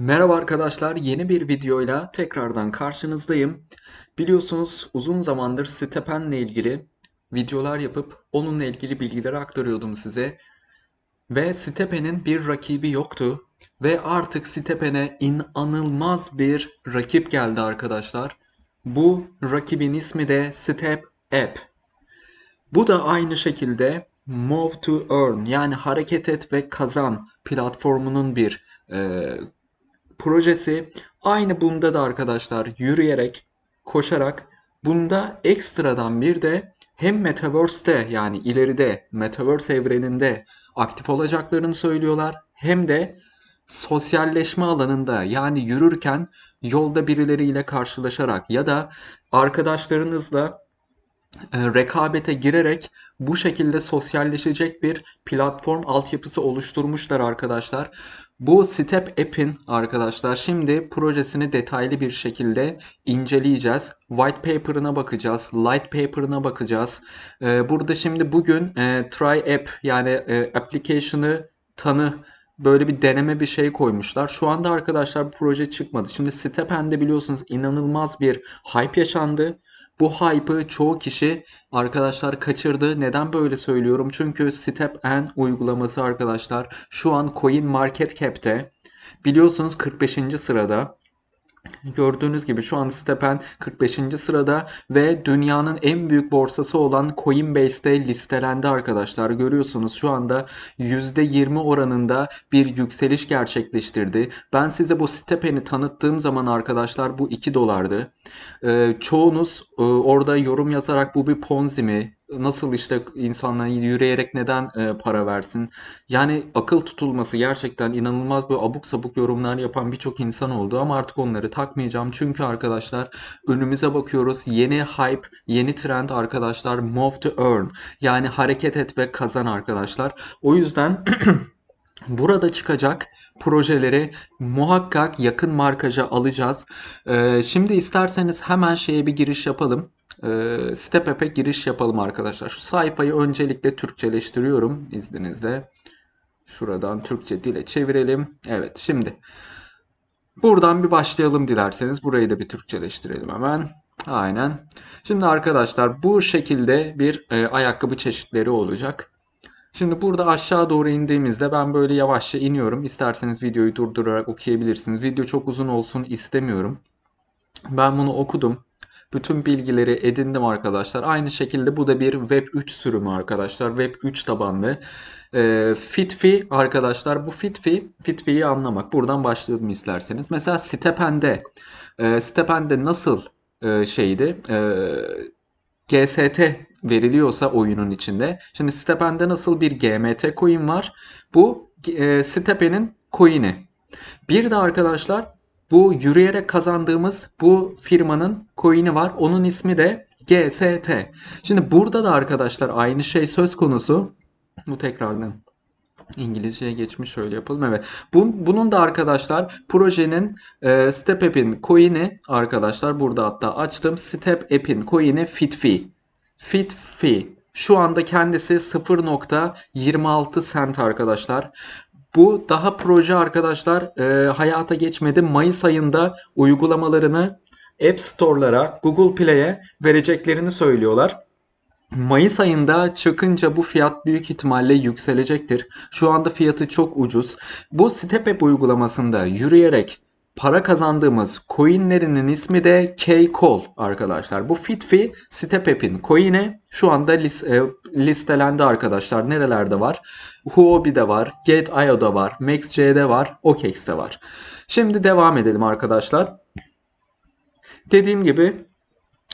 Merhaba arkadaşlar, yeni bir videoyla tekrardan karşınızdayım. Biliyorsunuz uzun zamandır Stepen'le ilgili videolar yapıp onunla ilgili bilgileri aktarıyordum size. Ve Stepen'in bir rakibi yoktu. Ve artık Stepen'e inanılmaz bir rakip geldi arkadaşlar. Bu rakibin ismi de Step App. Bu da aynı şekilde Move to Earn yani hareket et ve kazan platformunun bir e, projesi. Aynı bunda da arkadaşlar yürüyerek, koşarak bunda ekstradan bir de hem Metaverse'te yani ileride Metaverse evreninde aktif olacaklarını söylüyorlar hem de sosyalleşme alanında yani yürürken yolda birileriyle karşılaşarak ya da arkadaşlarınızla e, rekabete girerek bu şekilde sosyalleşecek bir platform altyapısı oluşturmuşlar arkadaşlar. Bu Step App'in arkadaşlar şimdi projesini detaylı bir şekilde inceleyeceğiz. White paper'ına bakacağız, light paper'ına bakacağız. E, burada şimdi bugün e, try app yani application'ı tanı böyle bir deneme bir şey koymuşlar. Şu anda arkadaşlar bu proje çıkmadı. Şimdi Stepen'de biliyorsunuz inanılmaz bir hype yaşandı. Bu hype'ı çoğu kişi arkadaşlar kaçırdı. Neden böyle söylüyorum? Çünkü Step N uygulaması arkadaşlar şu an Coin Market Cap'te biliyorsunuz 45. sırada. Gördüğünüz gibi şu an Stepen 45. sırada ve dünyanın en büyük borsası olan Coinbase'de listelendi arkadaşlar. Görüyorsunuz şu anda %20 oranında bir yükseliş gerçekleştirdi. Ben size bu Stepen'i tanıttığım zaman arkadaşlar bu 2 dolardı. Ee, çoğunuz e, orada yorum yazarak bu bir ponzi mi? Nasıl işte insanlar yürüyerek neden e, para versin? Yani akıl tutulması gerçekten inanılmaz bir abuk sabuk yorumlar yapan birçok insan oldu ama artık onları takmayacağım. Çünkü arkadaşlar önümüze bakıyoruz. Yeni hype, yeni trend arkadaşlar move to earn. Yani hareket et ve kazan arkadaşlar. O yüzden Burada çıkacak projeleri muhakkak yakın markaja alacağız. Ee, şimdi isterseniz hemen şeye bir giriş yapalım. Ee, Step App'e giriş yapalım arkadaşlar. Şu sayfayı öncelikle Türkçeleştiriyorum izninizle. Şuradan Türkçe dile çevirelim. Evet şimdi buradan bir başlayalım dilerseniz. Burayı da bir Türkçeleştirelim hemen. Aynen. Şimdi arkadaşlar bu şekilde bir e, ayakkabı çeşitleri olacak. Şimdi burada aşağı doğru indiğimizde ben böyle yavaşça iniyorum. İsterseniz videoyu durdurarak okuyabilirsiniz. Video çok uzun olsun istemiyorum. Ben bunu okudum. Bütün bilgileri edindim arkadaşlar. Aynı şekilde bu da bir Web 3 sürümü arkadaşlar. Web 3 tabanlı. E, Fitfi arkadaşlar bu Fitfi, Fitfi'yi anlamak. Buradan başlayalım isterseniz. Mesela Stepen'de, e, Stepen'de nasıl e, şeydi? E, GST veriliyorsa oyunun içinde. Şimdi Stepen'de nasıl bir GMT coin var? Bu e, Stepen'in coin'i. Bir de arkadaşlar bu yürüyerek kazandığımız bu firmanın coin'i var. Onun ismi de GST. Şimdi burada da arkadaşlar aynı şey söz konusu. Bu tekrardan İngilizceye geçmiş şöyle yapalım. Evet. Bu, bunun da arkadaşlar projenin e, Step App'in coin'i arkadaşlar burada hatta açtım. Step App'in coin'i FitFi. FitFi. Şu anda kendisi 0.26 cent arkadaşlar. Bu daha proje arkadaşlar e, hayata geçmedi. Mayıs ayında uygulamalarını App Store'lara, Google Play'e vereceklerini söylüyorlar. Mayıs ayında çıkınca bu fiyat büyük ihtimalle yükselecektir. Şu anda fiyatı çok ucuz. Bu Step uygulamasında yürüyerek para kazandığımız coinlerinin ismi de K-Call arkadaşlar. Bu Fitfi Step App'in coin'i şu anda e, listelendi arkadaşlar. Nerelerde var? Huobi'de var, Gate.io'da var, MaxC'de var, OKEX'te var. Şimdi devam edelim arkadaşlar. Dediğim gibi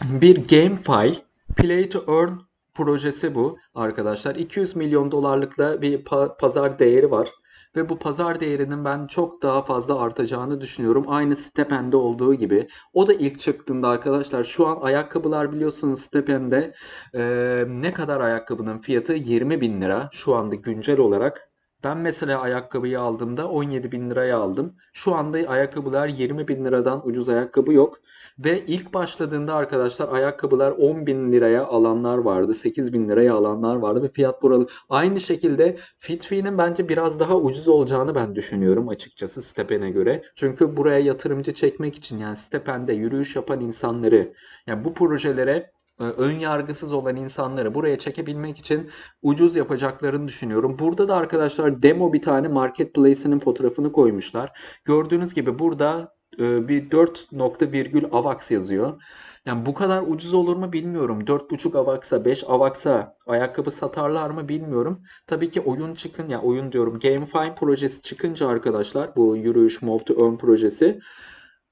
bir GameFi Play to Earn projesi bu arkadaşlar. 200 milyon dolarlıkla bir pazar değeri var. Ve bu pazar değerinin ben çok daha fazla artacağını düşünüyorum. Aynı Stepen'de olduğu gibi. O da ilk çıktığında arkadaşlar şu an ayakkabılar biliyorsunuz Stepen'de e, ne kadar ayakkabının fiyatı 20 bin lira şu anda güncel olarak. Ben mesela ayakkabıyı aldığımda 17 bin liraya aldım. Şu anda ayakkabılar 20 bin liradan ucuz ayakkabı yok. Ve ilk başladığında arkadaşlar ayakkabılar 10 bin liraya alanlar vardı. 8 bin liraya alanlar vardı ve fiyat buralı. Aynı şekilde Fitfi'nin bence biraz daha ucuz olacağını ben düşünüyorum açıkçası Stepen'e göre. Çünkü buraya yatırımcı çekmek için yani Stepen'de yürüyüş yapan insanları yani bu projelere ön yargısız olan insanları buraya çekebilmek için ucuz yapacaklarını düşünüyorum. Burada da arkadaşlar demo bir tane marketplace'inin fotoğrafını koymuşlar. Gördüğünüz gibi burada e, bir 4 nokta virgül AVAX yazıyor. Yani bu kadar ucuz olur mu bilmiyorum. 4.5 AVAX'a 5 AVAX'a ayakkabı satarlar mı bilmiyorum. Tabii ki oyun çıkın ya oyun diyorum GameFi projesi çıkınca arkadaşlar bu yürüyüş Move to Earn projesi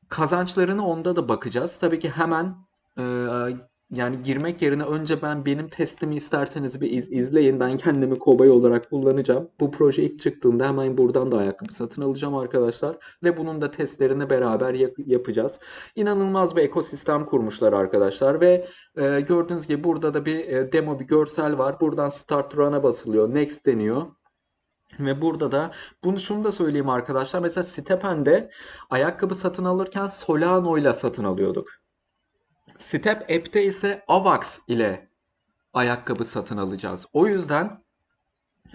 kazançlarını onda da bakacağız. Tabii ki hemen e, yani girmek yerine önce ben benim testimi isterseniz bir iz, izleyin. Ben kendimi kobay olarak kullanacağım. Bu proje ilk çıktığında hemen buradan da ayakkabı satın alacağım arkadaşlar. Ve bunun da testlerini beraber yapacağız. İnanılmaz bir ekosistem kurmuşlar arkadaşlar. Ve e, gördüğünüz gibi burada da bir e, demo bir görsel var. Buradan Start Run'a basılıyor. Next deniyor. Ve burada da bunu şunu da söyleyeyim arkadaşlar. Mesela Stepen'de ayakkabı satın alırken Solano ile satın alıyorduk. Step App'te ise AVAX ile ayakkabı satın alacağız. O yüzden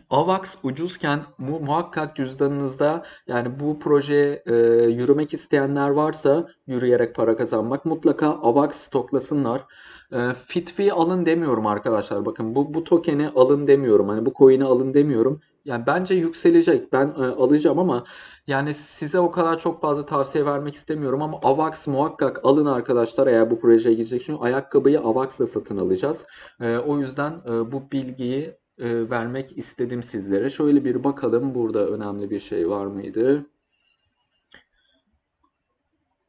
AVAX ucuzken mu muhakkak cüzdanınızda yani bu projeye e, yürümek isteyenler varsa yürüyerek para kazanmak mutlaka AVAX stoklasınlar. E, Fitfi alın demiyorum arkadaşlar. Bakın bu bu token'i alın demiyorum. Hani bu coin'i alın demiyorum. Yani bence yükselecek. Ben e, alacağım ama yani size o kadar çok fazla tavsiye vermek istemiyorum ama AVAX muhakkak alın arkadaşlar eğer bu projeye girecek. Çünkü ayakkabıyı AVAX'la satın alacağız. E, o yüzden e, bu bilgiyi e, vermek istedim sizlere. Şöyle bir bakalım burada önemli bir şey var mıydı?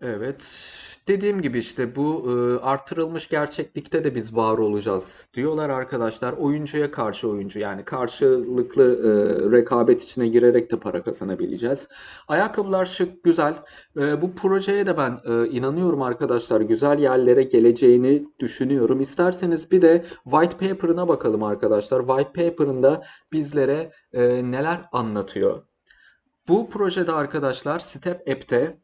Evet. Dediğim gibi işte bu e, artırılmış gerçeklikte de biz var olacağız diyorlar arkadaşlar. Oyuncuya karşı oyuncu yani karşılıklı e, rekabet içine girerek de para kazanabileceğiz. Ayakkabılar şık, güzel. E, bu projeye de ben e, inanıyorum arkadaşlar. Güzel yerlere geleceğini düşünüyorum. İsterseniz bir de white paper'ına bakalım arkadaşlar. White paper'ında bizlere e, neler anlatıyor. Bu projede arkadaşlar Step App'te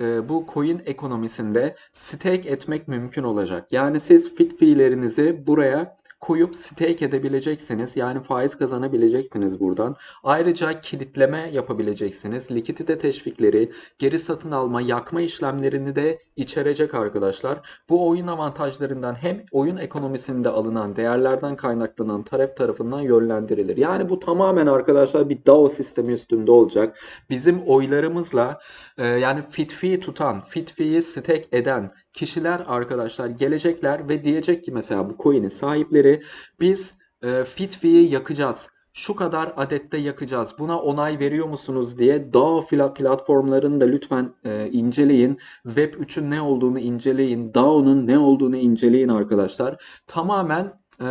e, bu coin ekonomisinde stake etmek mümkün olacak. Yani siz fit fiillerinizi buraya koyup stake edebileceksiniz. Yani faiz kazanabileceksiniz buradan. Ayrıca kilitleme yapabileceksiniz. Likidite teşvikleri, geri satın alma, yakma işlemlerini de içerecek arkadaşlar. Bu oyun avantajlarından hem oyun ekonomisinde alınan değerlerden kaynaklanan taraf tarafından yönlendirilir. Yani bu tamamen arkadaşlar bir DAO sistemi üstünde olacak. Bizim oylarımızla e, yani fit fee tutan, fit fee'yi stake eden kişiler arkadaşlar gelecekler ve diyecek ki mesela bu coin'in sahipleri biz e, fit fee'yi yakacağız şu kadar adette yakacağız. Buna onay veriyor musunuz diye DAO platformlarını da lütfen e, inceleyin. Web 3'ün ne olduğunu inceleyin. DAO'nun ne olduğunu inceleyin arkadaşlar. Tamamen e,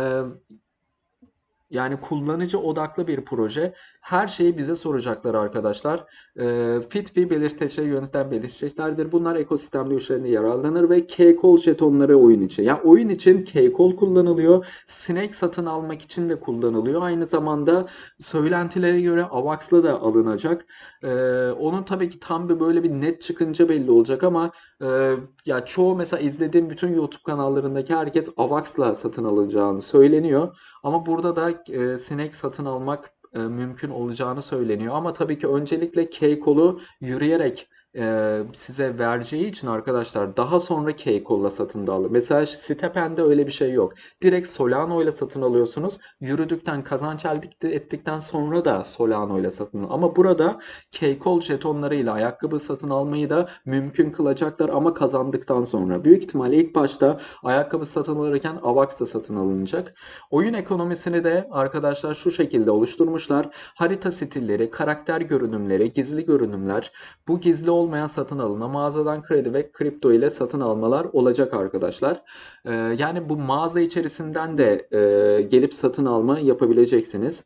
yani kullanıcı odaklı bir proje. Her şeyi bize soracaklar arkadaşlar. E, fit bir belirteçe yöneten belirteçlerdir. Bunlar ekosistemde üçlerinde yararlanır ve K-Call jetonları oyun için. Yani oyun için K-Call kullanılıyor. Snake satın almak için de kullanılıyor. Aynı zamanda söylentilere göre AVAX'la da alınacak. E, onun tabii ki tam bir böyle bir net çıkınca belli olacak ama e, ya çoğu mesela izlediğim bütün YouTube kanallarındaki herkes AVAX'la satın alınacağını söyleniyor. Ama burada da e, Snake satın almak mümkün olacağını söyleniyor. Ama tabii ki öncelikle K-Kol'u yürüyerek e, size vereceği için arkadaşlar daha sonra K-Coll'la satın da alır. Mesela Stepen'de öyle bir şey yok. Direkt Solano ile satın alıyorsunuz. Yürüdükten kazanç elde ettikten sonra da Solano ile satın alın. Ama burada K-Call jetonlarıyla ayakkabı satın almayı da mümkün kılacaklar ama kazandıktan sonra. Büyük ihtimalle ilk başta ayakkabı satın alırken AVAX da satın alınacak. Oyun ekonomisini de arkadaşlar şu şekilde oluşturmuşlar. Harita stilleri, karakter görünümleri, gizli görünümler. Bu gizli olmayan satın alına mağazadan kredi ve kripto ile satın almalar olacak arkadaşlar. Ee, yani bu mağaza içerisinden de e, gelip satın alma yapabileceksiniz.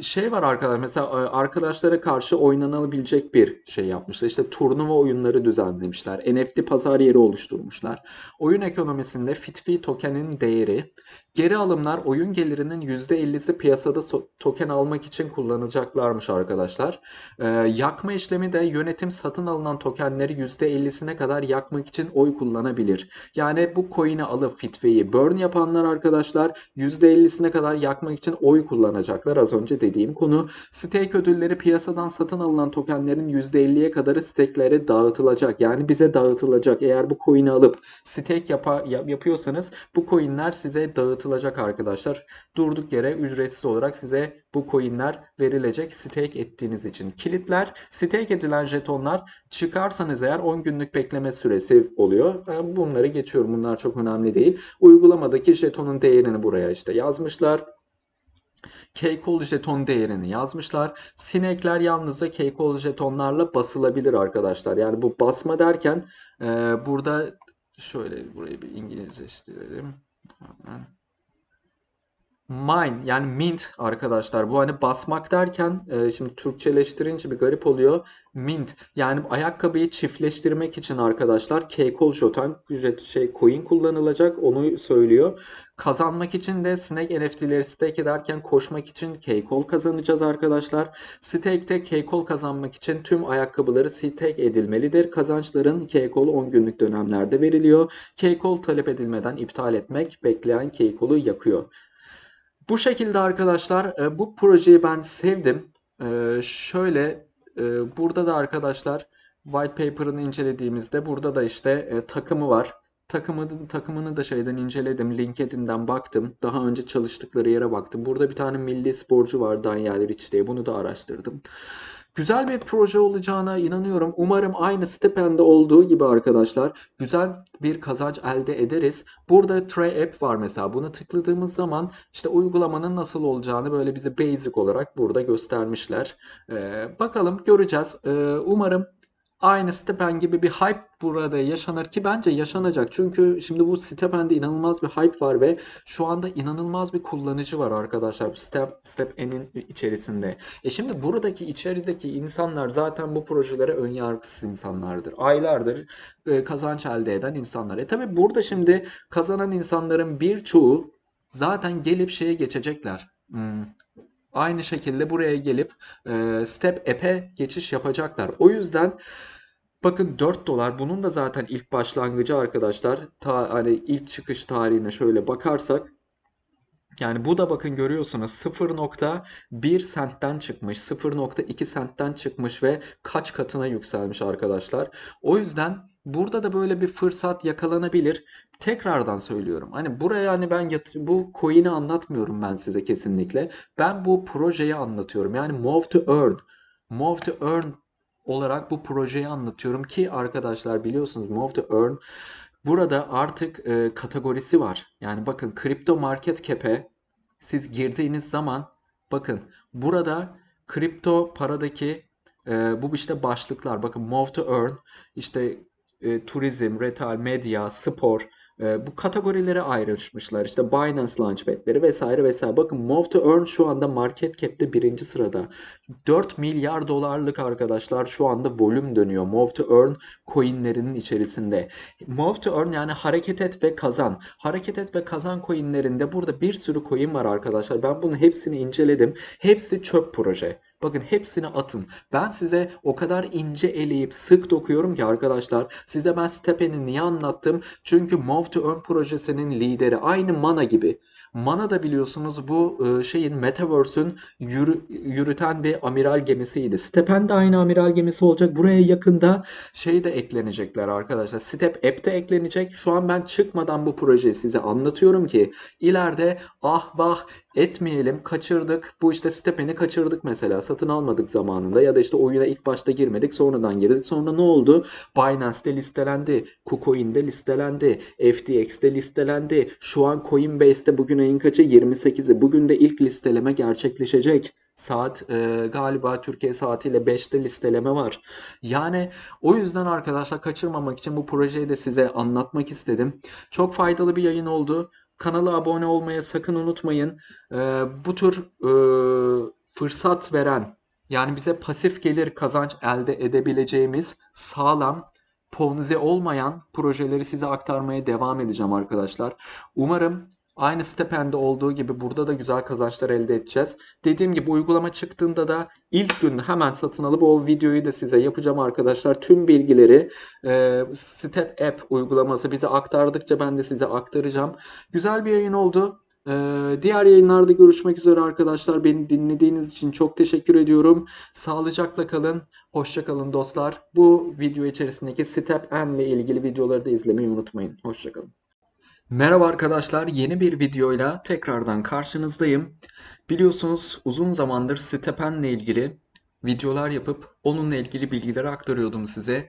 Şey var arkadaşlar mesela e, arkadaşlara karşı oynanabilecek bir şey yapmışlar. İşte turnuva oyunları düzenlemişler. NFT pazar yeri oluşturmuşlar. Oyun ekonomisinde Fitfi token'in değeri Geri alımlar oyun gelirinin %50'si piyasada token almak için kullanacaklarmış arkadaşlar. Ee, yakma işlemi de yönetim satın alınan tokenleri %50'sine kadar yakmak için oy kullanabilir. Yani bu coin'i alıp Fitve'yi burn yapanlar arkadaşlar %50'sine kadar yakmak için oy kullanacaklar. Az önce dediğim konu. Stake ödülleri piyasadan satın alınan tokenlerin %50'ye kadarı stake'lere dağıtılacak. Yani bize dağıtılacak. Eğer bu coin'i alıp stake yapa, yap- yapıyorsanız bu coin'ler size dağıtılacak arkadaşlar. Durduk yere ücretsiz olarak size bu coin'ler verilecek stake ettiğiniz için. Kilitler, stake edilen jetonlar çıkarsanız eğer 10 günlük bekleme süresi oluyor. Ben bunları geçiyorum. Bunlar çok önemli değil. Uygulamadaki jetonun değerini buraya işte yazmışlar. Keykol jeton değerini yazmışlar. Sinekler yalnızca Keykol jetonlarla basılabilir arkadaşlar. Yani bu basma derken e, burada şöyle burayı bir İngilizleştirelim. Hemen. Mine yani mint arkadaşlar. Bu hani basmak derken e, şimdi Türkçeleştirince bir garip oluyor. Mint yani ayakkabıyı çiftleştirmek için arkadaşlar Keykol jeton şey coin kullanılacak onu söylüyor. Kazanmak için de Snake NFT'leri stake ederken koşmak için Keykol kazanacağız arkadaşlar. Stake'te Keykol kazanmak için tüm ayakkabıları stake edilmelidir. Kazançların Keykol 10 günlük dönemlerde veriliyor. Keykol talep edilmeden iptal etmek bekleyen Keykol'u yakıyor. Bu şekilde arkadaşlar e, bu projeyi ben sevdim. E, şöyle e, burada da arkadaşlar white paper'ını incelediğimizde burada da işte takımı var. Takımı, takımını da şeyden inceledim. LinkedIn'den baktım. Daha önce çalıştıkları yere baktım. Burada bir tane milli sporcu var Daniel Rich diye. Bunu da araştırdım. Güzel bir proje olacağına inanıyorum. Umarım aynı Stipend'de olduğu gibi arkadaşlar güzel bir kazanç elde ederiz. Burada Tray App var mesela. Bunu tıkladığımız zaman işte uygulamanın nasıl olacağını böyle bize basic olarak burada göstermişler. Ee, bakalım göreceğiz. Ee, umarım Aynı Stepen gibi bir hype burada yaşanır ki bence yaşanacak. Çünkü şimdi bu Stepen'de inanılmaz bir hype var ve şu anda inanılmaz bir kullanıcı var arkadaşlar Step, Stepen'in içerisinde. E şimdi buradaki içerideki insanlar zaten bu projelere ön yargısız insanlardır. Aylardır e, kazanç elde eden insanlar. E tabi burada şimdi kazanan insanların birçoğu zaten gelip şeye geçecekler. Hmm, aynı şekilde buraya gelip e, Step App'e geçiş yapacaklar. O yüzden bakın 4 dolar bunun da zaten ilk başlangıcı arkadaşlar. Ta, hani ilk çıkış tarihine şöyle bakarsak yani bu da bakın görüyorsunuz 0.1 sentten çıkmış, 0.2 sentten çıkmış ve kaç katına yükselmiş arkadaşlar. O yüzden burada da böyle bir fırsat yakalanabilir. Tekrardan söylüyorum. Hani buraya hani ben bu coin'i anlatmıyorum ben size kesinlikle. Ben bu projeyi anlatıyorum. Yani Move to Earn. Move to Earn olarak bu projeyi anlatıyorum ki arkadaşlar biliyorsunuz Move to Earn Burada artık e, kategorisi var. Yani bakın kripto market cap'e siz girdiğiniz zaman bakın burada kripto paradaki e, bu işte başlıklar bakın move to earn işte e, turizm, retail, medya, spor e, bu kategorilere ayrışmışlar. İşte Binance Launchpad'leri vesaire vesaire. Bakın Move to Earn şu anda market cap'te birinci sırada. 4 milyar dolarlık arkadaşlar şu anda volüm dönüyor. Move to Earn coinlerinin içerisinde. Move to Earn yani hareket et ve kazan. Hareket et ve kazan coinlerinde burada bir sürü coin var arkadaşlar. Ben bunun hepsini inceledim. Hepsi çöp proje. Bakın hepsini atın. Ben size o kadar ince eleyip sık dokuyorum ki arkadaşlar. Size ben Stepen'i niye anlattım? Çünkü Move to Earn projesinin lideri. Aynı Mana gibi. Mana da biliyorsunuz bu e, şeyin Metaverse'ün yürü, yürüten bir amiral gemisiydi. Stepen de aynı amiral gemisi olacak. Buraya yakında şey de eklenecekler arkadaşlar. Step App de eklenecek. Şu an ben çıkmadan bu projeyi size anlatıyorum ki ileride ah vah etmeyelim kaçırdık. Bu işte Stepen'i kaçırdık mesela. Satın almadık zamanında ya da işte oyuna ilk başta girmedik sonradan girdik. Sonra ne oldu? Binance'de listelendi. KuCoin'de listelendi. FTX'de listelendi. Şu an Coinbase'de bugün ayın kaçı? 28'i. Bugün de ilk listeleme gerçekleşecek. Saat e, galiba Türkiye saatiyle 5'te listeleme var. Yani o yüzden arkadaşlar kaçırmamak için bu projeyi de size anlatmak istedim. Çok faydalı bir yayın oldu. Kanala abone olmayı sakın unutmayın. E, bu tür e, fırsat veren yani bize pasif gelir kazanç elde edebileceğimiz sağlam Ponzi olmayan projeleri size aktarmaya devam edeceğim arkadaşlar. Umarım Aynı Stepen'de olduğu gibi burada da güzel kazançlar elde edeceğiz. Dediğim gibi uygulama çıktığında da ilk gün hemen satın alıp o videoyu da size yapacağım arkadaşlar. Tüm bilgileri e, Step App uygulaması bize aktardıkça ben de size aktaracağım. Güzel bir yayın oldu. Ee, diğer yayınlarda görüşmek üzere arkadaşlar. Beni dinlediğiniz için çok teşekkür ediyorum. Sağlıcakla kalın. Hoşça kalın dostlar. Bu video içerisindeki Step N ile ilgili videoları da izlemeyi unutmayın. Hoşça kalın. Merhaba arkadaşlar. Yeni bir videoyla tekrardan karşınızdayım. Biliyorsunuz uzun zamandır Step N ile ilgili videolar yapıp onunla ilgili bilgileri aktarıyordum size.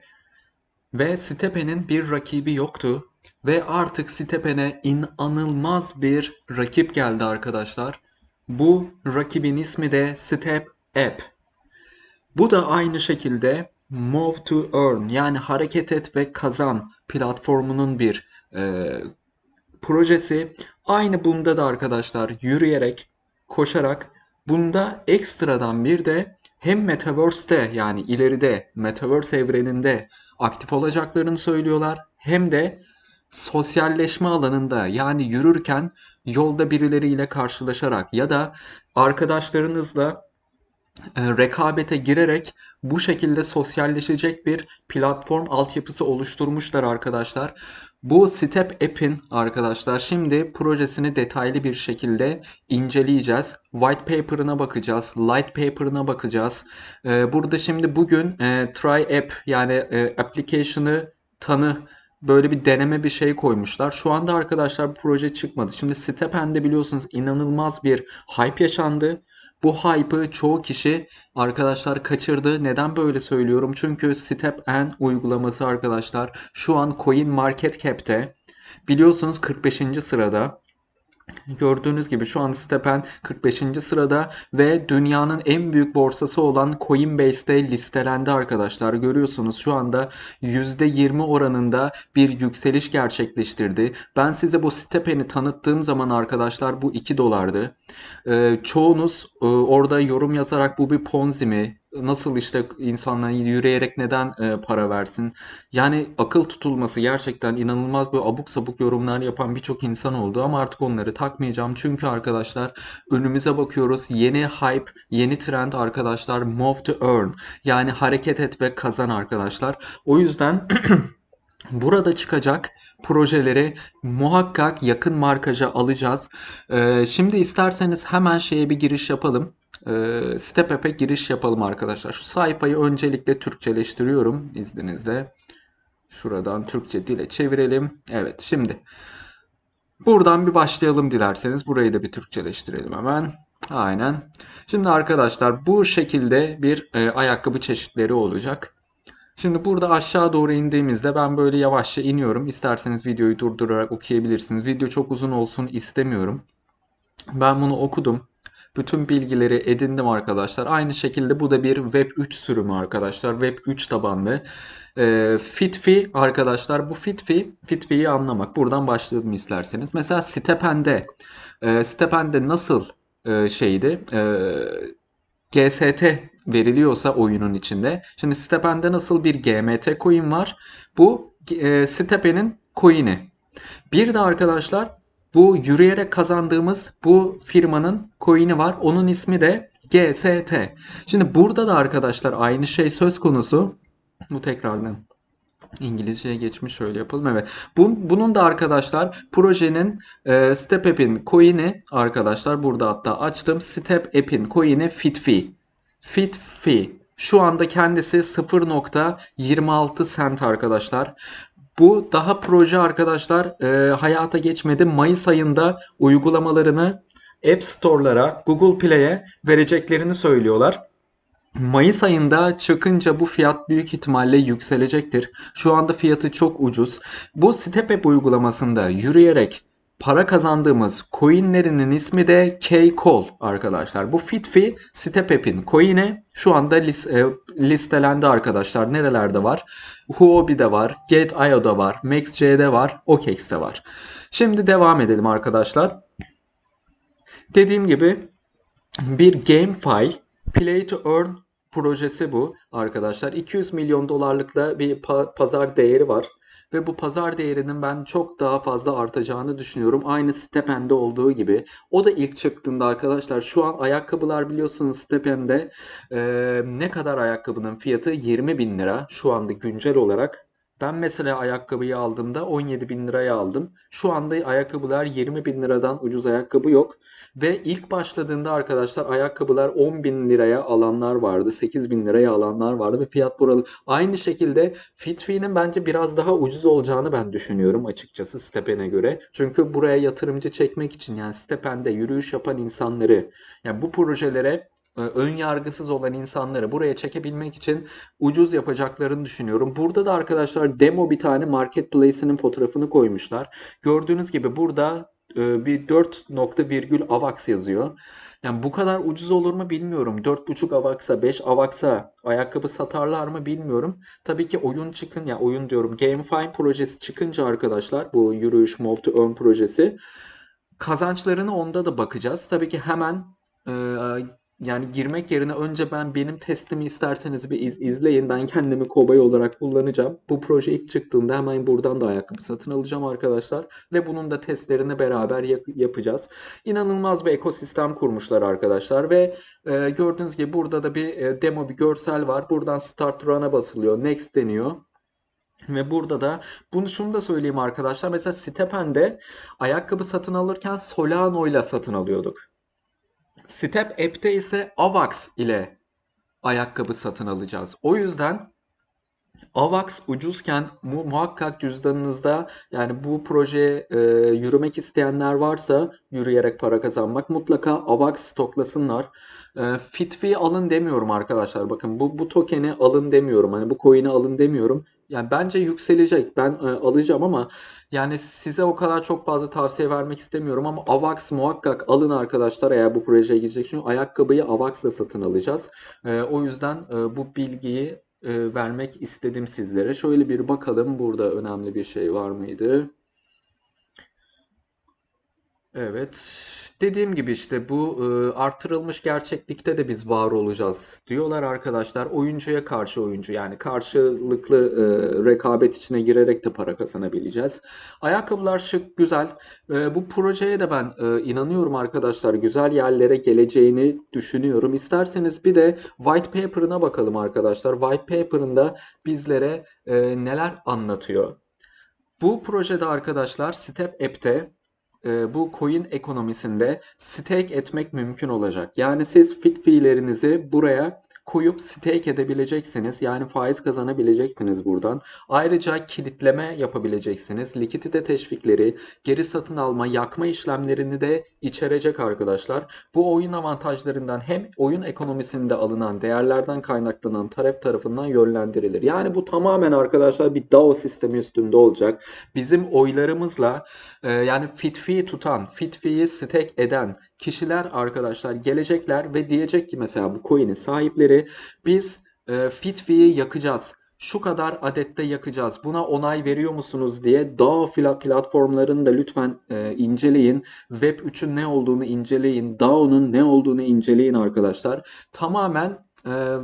Ve Stepen'in bir rakibi yoktu. Ve artık Stepen'e inanılmaz bir rakip geldi arkadaşlar. Bu rakibin ismi de Step App. Bu da aynı şekilde Move to Earn yani hareket et ve kazan platformunun bir e, projesi. Aynı bunda da arkadaşlar yürüyerek, koşarak bunda ekstradan bir de hem Metaverse'te yani ileride Metaverse evreninde aktif olacaklarını söylüyorlar hem de sosyalleşme alanında yani yürürken yolda birileriyle karşılaşarak ya da arkadaşlarınızla e, rekabete girerek bu şekilde sosyalleşecek bir platform altyapısı oluşturmuşlar arkadaşlar. Bu Step App'in arkadaşlar şimdi projesini detaylı bir şekilde inceleyeceğiz. White paper'ına bakacağız, light paper'ına bakacağız. E, burada şimdi bugün e, try app yani application'ı tanı böyle bir deneme bir şey koymuşlar. Şu anda arkadaşlar bu proje çıkmadı. Şimdi Stepen'de biliyorsunuz inanılmaz bir hype yaşandı. Bu hype'ı çoğu kişi arkadaşlar kaçırdı. Neden böyle söylüyorum? Çünkü Step N uygulaması arkadaşlar şu an Coin Market Cap'te biliyorsunuz 45. sırada. Gördüğünüz gibi şu an Stepen 45. sırada ve dünyanın en büyük borsası olan Coinbase'de listelendi arkadaşlar. Görüyorsunuz şu anda %20 oranında bir yükseliş gerçekleştirdi. Ben size bu Stepen'i tanıttığım zaman arkadaşlar bu 2 dolardı. Ee, çoğunuz e, orada yorum yazarak bu bir ponzi mi? Nasıl işte insanlar yürüyerek neden e, para versin? Yani akıl tutulması gerçekten inanılmaz böyle abuk sabuk yorumlar yapan birçok insan oldu ama artık onları takmayacağım. Çünkü arkadaşlar önümüze bakıyoruz. Yeni hype, yeni trend arkadaşlar move to earn. Yani hareket et ve kazan arkadaşlar. O yüzden Burada çıkacak projeleri muhakkak yakın markaja alacağız. Ee, şimdi isterseniz hemen şeye bir giriş yapalım. Ee, Step App'e giriş yapalım arkadaşlar. Şu sayfayı öncelikle Türkçeleştiriyorum izninizle. Şuradan Türkçe dile çevirelim. Evet şimdi buradan bir başlayalım dilerseniz. Burayı da bir Türkçeleştirelim hemen. Aynen. Şimdi arkadaşlar bu şekilde bir e, ayakkabı çeşitleri olacak. Şimdi burada aşağı doğru indiğimizde ben böyle yavaşça iniyorum. İsterseniz videoyu durdurarak okuyabilirsiniz. Video çok uzun olsun istemiyorum. Ben bunu okudum. Bütün bilgileri edindim arkadaşlar. Aynı şekilde bu da bir Web 3 sürümü arkadaşlar. Web 3 tabanlı. E, Fitfi arkadaşlar bu Fitfi, Fitfi'yi anlamak. Buradan başlayalım isterseniz. Mesela Stepen'de e, Stepen'de nasıl e, şeydi? E, GST veriliyorsa oyunun içinde. Şimdi Stepen'de nasıl bir GMT coin var? Bu e, Stepen'in coin'i. Bir de arkadaşlar bu yürüyerek kazandığımız bu firmanın coin'i var. Onun ismi de GST. Şimdi burada da arkadaşlar aynı şey söz konusu. Bu tekrardan İngilizceye geçmiş şöyle yapalım. Evet. Bu, bunun da arkadaşlar projenin e, Step App'in coin'i arkadaşlar burada hatta açtım. Step App'in coin'i FitFi. FitFi. Şu anda kendisi 0.26 cent arkadaşlar. Bu daha proje arkadaşlar e, hayata geçmedi. Mayıs ayında uygulamalarını App Store'lara, Google Play'e vereceklerini söylüyorlar. Mayıs ayında çıkınca bu fiyat büyük ihtimalle yükselecektir. Şu anda fiyatı çok ucuz. Bu Step App uygulamasında yürüyerek para kazandığımız coinlerinin ismi de K-Call arkadaşlar. Bu FitFi Step App'in coin'i şu anda e, listelendi arkadaşlar. Nerelerde var? Huobi'de var, Gate.io'da var, MaxC'de var, OKEx'te var. Şimdi devam edelim arkadaşlar. Dediğim gibi bir GameFi Play to Earn projesi bu arkadaşlar. 200 milyon dolarlıkla bir pazar değeri var. Ve bu pazar değerinin ben çok daha fazla artacağını düşünüyorum. Aynı Stepen'de olduğu gibi. O da ilk çıktığında arkadaşlar şu an ayakkabılar biliyorsunuz Stepen'de e, ne kadar ayakkabının fiyatı 20 bin lira şu anda güncel olarak. Ben mesela ayakkabıyı aldığımda 17 bin liraya aldım. Şu anda ayakkabılar 20 bin liradan ucuz ayakkabı yok. Ve ilk başladığında arkadaşlar ayakkabılar 10 bin liraya alanlar vardı. 8 bin liraya alanlar vardı ve fiyat buralı. Aynı şekilde Fitfi'nin bence biraz daha ucuz olacağını ben düşünüyorum açıkçası Stepen'e göre. Çünkü buraya yatırımcı çekmek için yani Stepen'de yürüyüş yapan insanları yani bu projelere ön yargısız olan insanları buraya çekebilmek için ucuz yapacaklarını düşünüyorum. Burada da arkadaşlar demo bir tane marketplace'inin fotoğrafını koymuşlar. Gördüğünüz gibi burada e, bir 4 nokta virgül AVAX yazıyor. Yani bu kadar ucuz olur mu bilmiyorum. 4.5 AVAX'a 5 AVAX'a ayakkabı satarlar mı bilmiyorum. Tabii ki oyun çıkın ya oyun diyorum GameFi projesi çıkınca arkadaşlar bu yürüyüş Move to Earn projesi kazançlarını onda da bakacağız. Tabii ki hemen e, yani girmek yerine önce ben benim testimi isterseniz bir iz, izleyin. Ben kendimi kobay olarak kullanacağım. Bu proje ilk çıktığında hemen buradan da ayakkabı satın alacağım arkadaşlar. Ve bunun da testlerini beraber yapacağız. İnanılmaz bir ekosistem kurmuşlar arkadaşlar. Ve e, gördüğünüz gibi burada da bir e, demo bir görsel var. Buradan Start Run'a basılıyor. Next deniyor. Ve burada da bunu şunu da söyleyeyim arkadaşlar. Mesela Stepen'de ayakkabı satın alırken Solano ile satın alıyorduk. Step App'te ise AVAX ile ayakkabı satın alacağız. O yüzden AVAX ucuzken mu muhakkak cüzdanınızda yani bu projeye e, yürümek isteyenler varsa yürüyerek para kazanmak mutlaka AVAX stoklasınlar. E, Fitfi alın demiyorum arkadaşlar. Bakın bu bu token'i alın demiyorum. Hani bu coin'i alın demiyorum. Yani bence yükselecek. Ben e, alacağım ama yani size o kadar çok fazla tavsiye vermek istemiyorum ama AVAX muhakkak alın arkadaşlar eğer bu projeye girecek. Çünkü ayakkabıyı AVAX'la satın alacağız. E, o yüzden e, bu bilgiyi e, vermek istedim sizlere. Şöyle bir bakalım burada önemli bir şey var mıydı? Evet. Dediğim gibi işte bu e, artırılmış gerçeklikte de biz var olacağız diyorlar arkadaşlar. Oyuncuya karşı oyuncu yani karşılıklı e, rekabet içine girerek de para kazanabileceğiz. Ayakkabılar şık, güzel. E, bu projeye de ben e, inanıyorum arkadaşlar. Güzel yerlere geleceğini düşünüyorum. İsterseniz bir de white paper'ına bakalım arkadaşlar. White paper'ında bizlere e, neler anlatıyor? Bu projede arkadaşlar Step App'te e, bu coin ekonomisinde stake etmek mümkün olacak. Yani siz fit fiillerinizi buraya koyup stake edebileceksiniz. Yani faiz kazanabileceksiniz buradan. Ayrıca kilitleme yapabileceksiniz. Likidite teşvikleri, geri satın alma, yakma işlemlerini de içerecek arkadaşlar. Bu oyun avantajlarından hem oyun ekonomisinde alınan değerlerden kaynaklanan taraf tarafından yönlendirilir. Yani bu tamamen arkadaşlar bir DAO sistemi üstünde olacak. Bizim oylarımızla e, yani fit fee tutan, fit fee'yi stake eden kişiler arkadaşlar gelecekler ve diyecek ki mesela bu coin'in sahipleri biz e, fit fee'yi yakacağız şu kadar adette yakacağız. Buna onay veriyor musunuz diye DAO platformlarını da lütfen e, inceleyin. Web 3'ün ne olduğunu inceleyin. DAO'nun ne olduğunu inceleyin arkadaşlar. Tamamen e,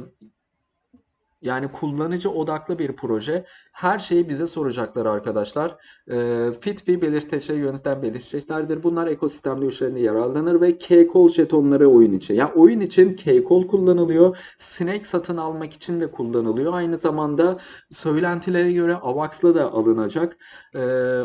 yani kullanıcı odaklı bir proje. Her şeyi bize soracaklar arkadaşlar. E, fit bir belirteçleri yöneten belirteçlerdir. Bunlar ekosistemde üçlerinde yararlanır ve K-Call jetonları oyun için. Yani oyun için K-Call kullanılıyor. Snake satın almak için de kullanılıyor. Aynı zamanda söylentilere göre AVAX'la da alınacak. E,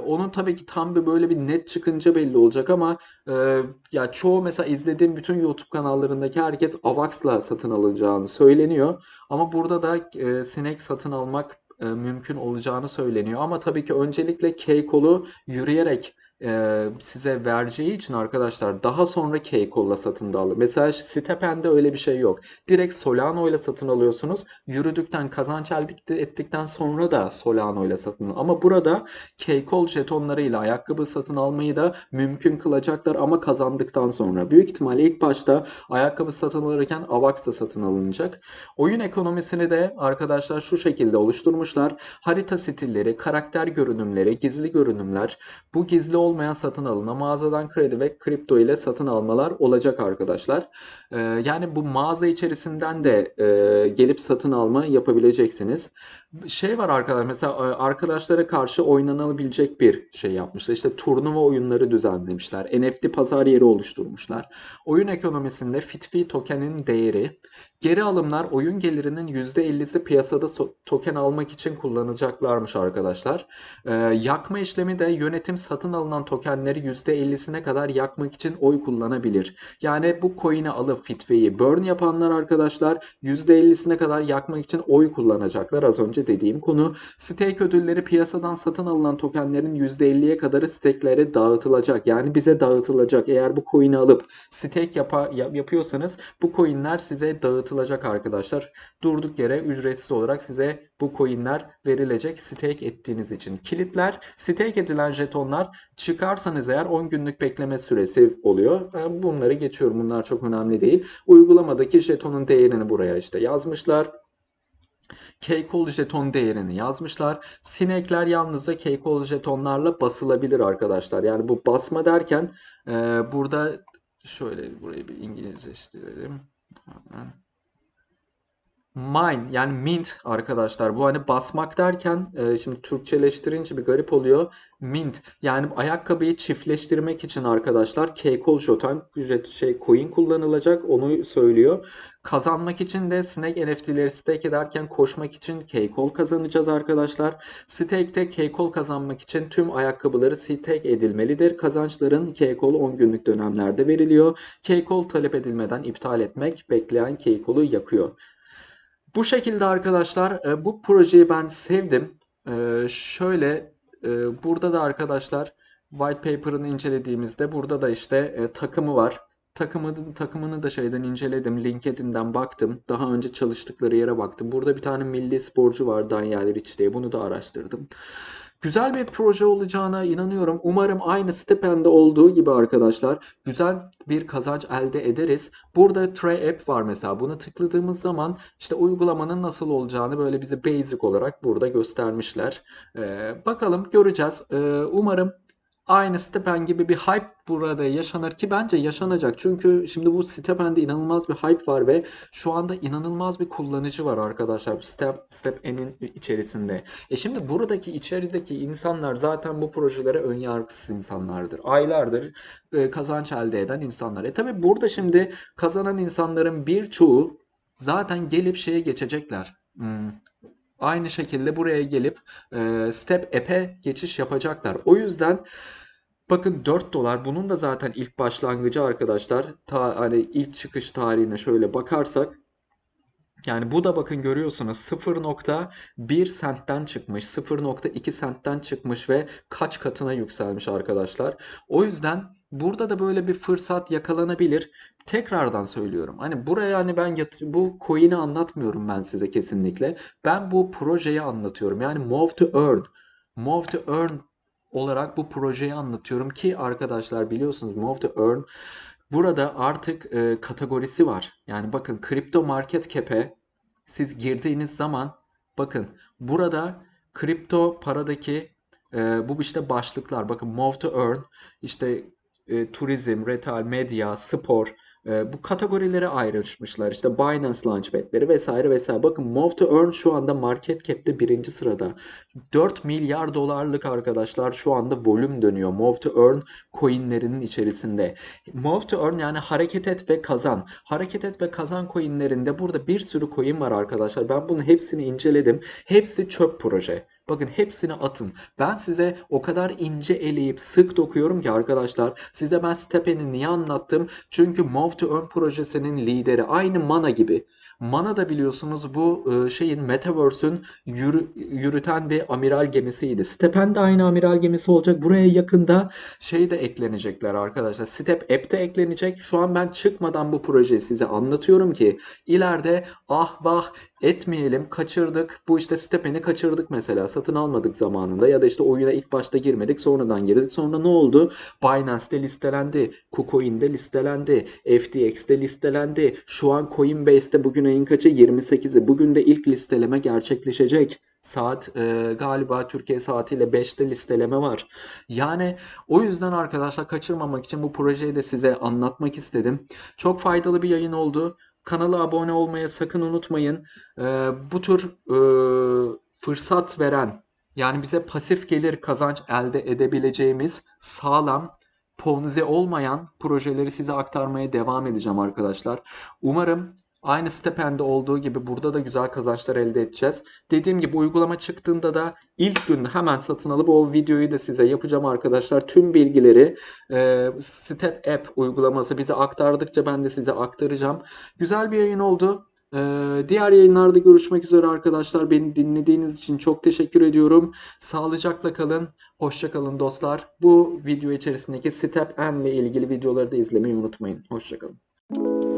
onun tabii ki tam bir böyle bir net çıkınca belli olacak ama e, ya çoğu mesela izlediğim bütün YouTube kanallarındaki herkes AVAX'la satın alınacağını söyleniyor. Ama burada da e, Snake satın almak e, mümkün olacağını söyleniyor. Ama tabii ki öncelikle K-Kolu yürüyerek e, size vereceği için arkadaşlar daha sonra K-Coll'la satın da alın. Mesela Stepen'de öyle bir şey yok. Direkt Solano ile satın alıyorsunuz. Yürüdükten kazanç elde ettikten sonra da Solano ile satın alın. Ama burada K-Call jetonlarıyla ayakkabı satın almayı da mümkün kılacaklar ama kazandıktan sonra. Büyük ihtimalle ilk başta ayakkabı satın alırken AVAX da satın alınacak. Oyun ekonomisini de arkadaşlar şu şekilde oluşturmuşlar. Harita stilleri, karakter görünümleri, gizli görünümler. Bu gizli olmayan satın alına mağazadan kredi ve kripto ile satın almalar olacak arkadaşlar. Ee, yani bu mağaza içerisinden de e, gelip satın alma yapabileceksiniz. Şey var arkadaşlar mesela e, arkadaşlara karşı oynanabilecek bir şey yapmışlar. İşte turnuva oyunları düzenlemişler. NFT pazar yeri oluşturmuşlar. Oyun ekonomisinde Fitfi token'in değeri Geri alımlar oyun gelirinin %50'si piyasada token almak için kullanacaklarmış arkadaşlar. Ee, yakma işlemi de yönetim satın alınan tokenleri %50'sine kadar yakmak için oy kullanabilir. Yani bu coin'i alıp Fitfi'yi burn yapanlar arkadaşlar %50'sine kadar yakmak için oy kullanacaklar. Az önce dediğim konu. Stake ödülleri piyasadan satın alınan tokenlerin %50'ye kadarı stake'lere dağıtılacak. Yani bize dağıtılacak. Eğer bu coin'i alıp stake yapa, yapıyorsanız bu coin'ler size dağıtılacak arkadaşlar. Durduk yere ücretsiz olarak size bu coinler verilecek stake ettiğiniz için. Kilitler stake edilen jetonlar çıkarsanız eğer 10 günlük bekleme süresi oluyor. Bunları geçiyorum. Bunlar çok önemli değil. Uygulamadaki jetonun değerini buraya işte yazmışlar. Keykol jeton değerini yazmışlar. Sinekler yalnızca Keykol jetonlarla basılabilir arkadaşlar. Yani bu basma derken e, burada şöyle burayı bir İngilizleştirelim. Hemen. Mine yani mint arkadaşlar. Bu hani basmak derken e, şimdi Türkçeleştirince bir garip oluyor. Mint yani ayakkabıyı çiftleştirmek için arkadaşlar Keykol Jotan şey coin kullanılacak onu söylüyor. Kazanmak için de Snake NFT'leri stake ederken koşmak için Keykol kazanacağız arkadaşlar. Stake'te Keykol kazanmak için tüm ayakkabıları stake edilmelidir. Kazançların Keykol 10 günlük dönemlerde veriliyor. Keykol talep edilmeden iptal etmek bekleyen Keykol'u yakıyor. Bu şekilde arkadaşlar e, bu projeyi ben sevdim. E, şöyle e, burada da arkadaşlar white paper'ını incelediğimizde burada da işte takımı var. Takımı, takımını da şeyden inceledim. LinkedIn'den baktım. Daha önce çalıştıkları yere baktım. Burada bir tane milli sporcu var Daniel Rich diye. Bunu da araştırdım. Güzel bir proje olacağına inanıyorum. Umarım aynı Stipend'de olduğu gibi arkadaşlar güzel bir kazanç elde ederiz. Burada Tray App var mesela. Bunu tıkladığımız zaman işte uygulamanın nasıl olacağını böyle bize basic olarak burada göstermişler. Ee, bakalım göreceğiz. Ee, umarım aynı Stepen gibi bir hype burada yaşanır ki bence yaşanacak. Çünkü şimdi bu Stepen'de inanılmaz bir hype var ve şu anda inanılmaz bir kullanıcı var arkadaşlar Step, Stepen'in içerisinde. E şimdi buradaki içerideki insanlar zaten bu projelere ön yargısız insanlardır. Aylardır e, kazanç elde eden insanlar. E tabi burada şimdi kazanan insanların birçoğu zaten gelip şeye geçecekler. Hmm, aynı şekilde buraya gelip e, Step App'e geçiş yapacaklar. O yüzden Bakın 4 dolar bunun da zaten ilk başlangıcı arkadaşlar. Ta, hani ilk çıkış tarihine şöyle bakarsak yani bu da bakın görüyorsunuz 0.1 sentten çıkmış, 0.2 sentten çıkmış ve kaç katına yükselmiş arkadaşlar. O yüzden burada da böyle bir fırsat yakalanabilir. Tekrardan söylüyorum. Hani buraya hani ben bu coin'i anlatmıyorum ben size kesinlikle. Ben bu projeyi anlatıyorum. Yani Move to Earn. Move to Earn olarak bu projeyi anlatıyorum ki arkadaşlar biliyorsunuz Move to Earn burada artık e, kategorisi var. Yani bakın kripto market cap'e siz girdiğiniz zaman bakın burada kripto paradaki e, bu işte başlıklar bakın Move to Earn işte e, turizm, retail, medya, spor e, bu kategorilere ayrışmışlar. İşte Binance Launchpad'leri vesaire vesaire. Bakın Move to Earn şu anda market cap'te birinci sırada. 4 milyar dolarlık arkadaşlar şu anda volüm dönüyor. Move to Earn coinlerinin içerisinde. Move to Earn yani hareket et ve kazan. Hareket et ve kazan coinlerinde burada bir sürü coin var arkadaşlar. Ben bunun hepsini inceledim. Hepsi çöp proje. Bakın hepsini atın. Ben size o kadar ince eleyip sık dokuyorum ki arkadaşlar. Size ben Stepen'i niye anlattım? Çünkü Move to Earn projesinin lideri. Aynı Mana gibi. Mana da biliyorsunuz bu e, şeyin Metaverse'ün yürü, yürüten bir amiral gemisiydi. Stepen de aynı amiral gemisi olacak. Buraya yakında şey de eklenecekler arkadaşlar. Step App de eklenecek. Şu an ben çıkmadan bu projeyi size anlatıyorum ki ileride ah vah etmeyelim, kaçırdık. Bu işte Stepen'i kaçırdık mesela. Satın almadık zamanında ya da işte oyuna ilk başta girmedik, sonradan girdik. Sonra ne oldu? Binance'de listelendi, KuCoin'de listelendi, FTX'de listelendi. Şu an Coinbase'de bugün ayın kaçı? 28'i. Bugün de ilk listeleme gerçekleşecek. Saat e, galiba Türkiye saatiyle 5'te listeleme var. Yani o yüzden arkadaşlar kaçırmamak için bu projeyi de size anlatmak istedim. Çok faydalı bir yayın oldu. Kanala abone olmaya sakın unutmayın. Ee, bu tür e, fırsat veren yani bize pasif gelir kazanç elde edebileceğimiz sağlam ponzi olmayan projeleri size aktarmaya devam edeceğim arkadaşlar. Umarım aynı Stepen'de olduğu gibi burada da güzel kazançlar elde edeceğiz. Dediğim gibi uygulama çıktığında da ilk gün hemen satın alıp o videoyu da size yapacağım arkadaşlar. Tüm bilgileri e, Step App uygulaması bize aktardıkça ben de size aktaracağım. Güzel bir yayın oldu. Ee, diğer yayınlarda görüşmek üzere arkadaşlar. Beni dinlediğiniz için çok teşekkür ediyorum. Sağlıcakla kalın. Hoşça kalın dostlar. Bu video içerisindeki Step N ile ilgili videoları da izlemeyi unutmayın. Hoşça kalın.